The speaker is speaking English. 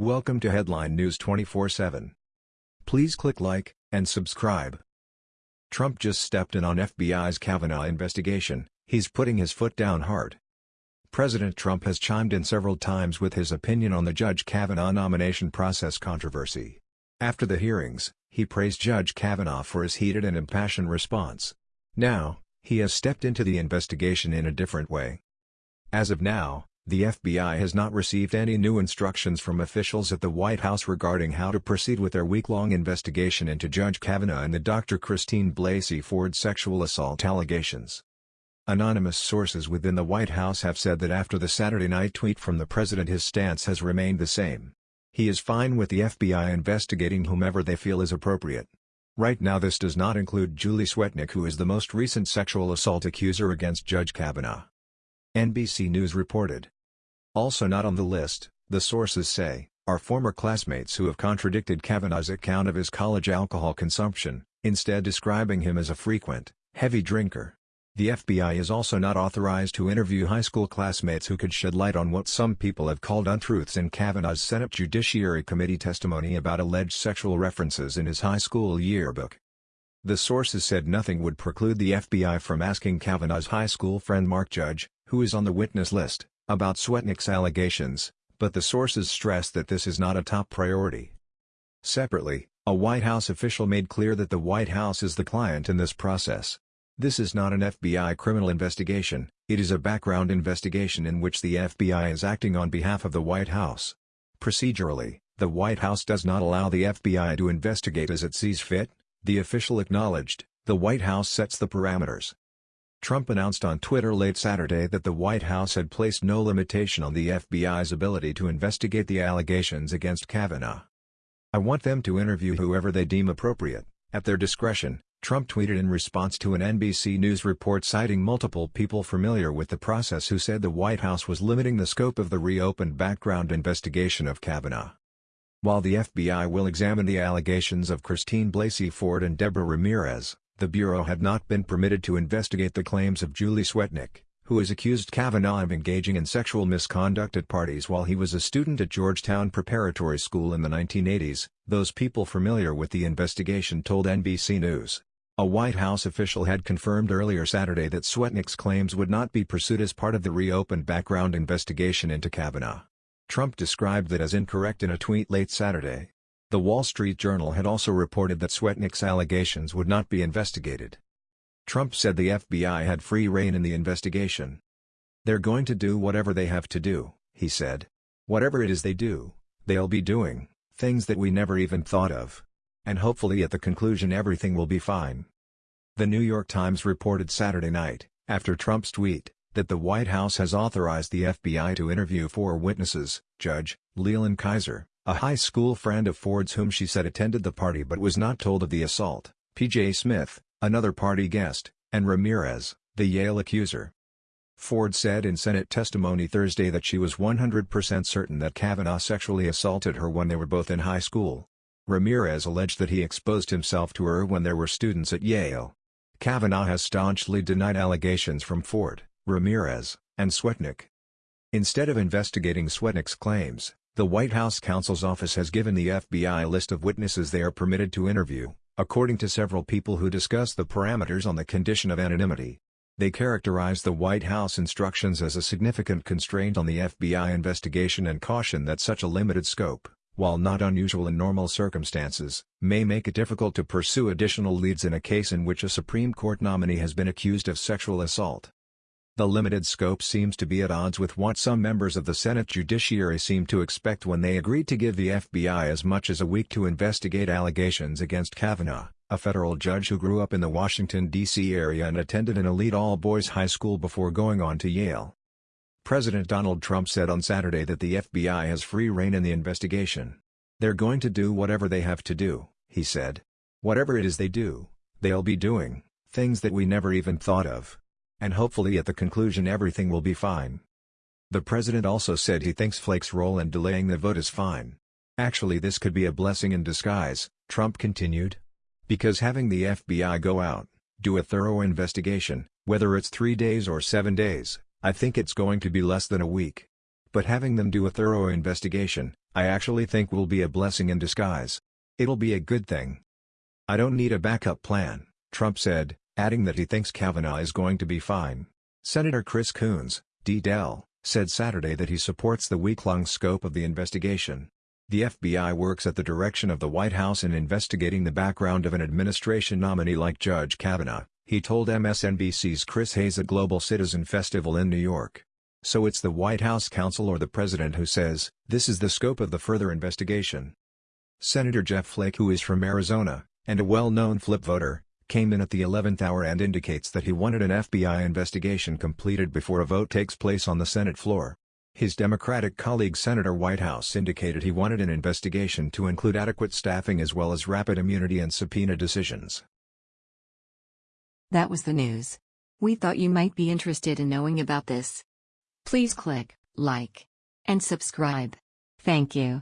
Welcome to Headline News 24/7. Please click like and subscribe. Trump just stepped in on FBI's Kavanaugh investigation. He's putting his foot down hard. President Trump has chimed in several times with his opinion on the Judge Kavanaugh nomination process controversy. After the hearings, he praised Judge Kavanaugh for his heated and impassioned response. Now, he has stepped into the investigation in a different way. As of now, the FBI has not received any new instructions from officials at the White House regarding how to proceed with their week-long investigation into Judge Kavanaugh and the Dr. Christine Blasey Ford sexual assault allegations. Anonymous sources within the White House have said that after the Saturday night tweet from the president his stance has remained the same. He is fine with the FBI investigating whomever they feel is appropriate. Right now this does not include Julie Swetnick who is the most recent sexual assault accuser against Judge Kavanaugh. NBC News reported. Also not on the list, the sources say, are former classmates who have contradicted Kavanaugh's account of his college alcohol consumption, instead describing him as a frequent, heavy drinker. The FBI is also not authorized to interview high school classmates who could shed light on what some people have called untruths in Kavanaugh's Senate Judiciary Committee testimony about alleged sexual references in his high school yearbook. The sources said nothing would preclude the FBI from asking Kavanaugh's high school friend Mark Judge, who is on the witness list, about Swetnick's allegations, but the sources stress that this is not a top priority. Separately, a White House official made clear that the White House is the client in this process. This is not an FBI criminal investigation, it is a background investigation in which the FBI is acting on behalf of the White House. Procedurally, the White House does not allow the FBI to investigate as it sees fit, the official acknowledged, the White House sets the parameters. Trump announced on Twitter late Saturday that the White House had placed no limitation on the FBI's ability to investigate the allegations against Kavanaugh. I want them to interview whoever they deem appropriate, at their discretion, Trump tweeted in response to an NBC News report citing multiple people familiar with the process who said the White House was limiting the scope of the reopened background investigation of Kavanaugh. While the FBI will examine the allegations of Christine Blasey Ford and Deborah Ramirez, the Bureau had not been permitted to investigate the claims of Julie Swetnick, who has accused Kavanaugh of engaging in sexual misconduct at parties while he was a student at Georgetown Preparatory School in the 1980s, those people familiar with the investigation told NBC News. A White House official had confirmed earlier Saturday that Swetnick's claims would not be pursued as part of the reopened background investigation into Kavanaugh. Trump described that as incorrect in a tweet late Saturday. The Wall Street Journal had also reported that Swetnick's allegations would not be investigated. Trump said the FBI had free rein in the investigation. They're going to do whatever they have to do, he said. Whatever it is they do, they'll be doing, things that we never even thought of. And hopefully at the conclusion everything will be fine. The New York Times reported Saturday night, after Trump's tweet, that the White House has authorized the FBI to interview four witnesses, Judge, Leland Keyser, a high school friend of Ford's whom she said attended the party but was not told of the assault, P.J. Smith, another party guest, and Ramirez, the Yale accuser. Ford said in Senate testimony Thursday that she was 100% certain that Kavanaugh sexually assaulted her when they were both in high school. Ramirez alleged that he exposed himself to her when there were students at Yale. Kavanaugh has staunchly denied allegations from Ford, Ramirez, and Swetnick. Instead of investigating Swetnick's claims, the White House counsel's office has given the FBI a list of witnesses they are permitted to interview, according to several people who discuss the parameters on the condition of anonymity. They characterize the White House instructions as a significant constraint on the FBI investigation and caution that such a limited scope, while not unusual in normal circumstances, may make it difficult to pursue additional leads in a case in which a Supreme Court nominee has been accused of sexual assault. The limited scope seems to be at odds with what some members of the Senate Judiciary seem to expect when they agreed to give the FBI as much as a week to investigate allegations against Kavanaugh, a federal judge who grew up in the Washington, D.C. area and attended an elite all-boys high school before going on to Yale. President Donald Trump said on Saturday that the FBI has free rein in the investigation. They're going to do whatever they have to do, he said. Whatever it is they do, they'll be doing, things that we never even thought of and hopefully at the conclusion everything will be fine. The president also said he thinks Flake's role in delaying the vote is fine. Actually this could be a blessing in disguise, Trump continued. Because having the FBI go out, do a thorough investigation, whether it's three days or seven days, I think it's going to be less than a week. But having them do a thorough investigation, I actually think will be a blessing in disguise. It'll be a good thing. I don't need a backup plan, Trump said, adding that he thinks Kavanaugh is going to be fine. Senator Chris Coons, D-Del, said Saturday that he supports the week-long scope of the investigation. The FBI works at the direction of the White House in investigating the background of an administration nominee like Judge Kavanaugh, he told MSNBC's Chris Hayes at Global Citizen Festival in New York. So it's the White House counsel or the president who says, this is the scope of the further investigation. Senator Jeff Flake who is from Arizona, and a well-known flip voter, came in at the 11th hour and indicates that he wanted an FBI investigation completed before a vote takes place on the Senate floor. His Democratic colleague Senator Whitehouse indicated he wanted an investigation to include adequate staffing as well as rapid immunity and subpoena decisions. That was the news. We thought you might be interested in knowing about this. Please click like and subscribe. Thank you.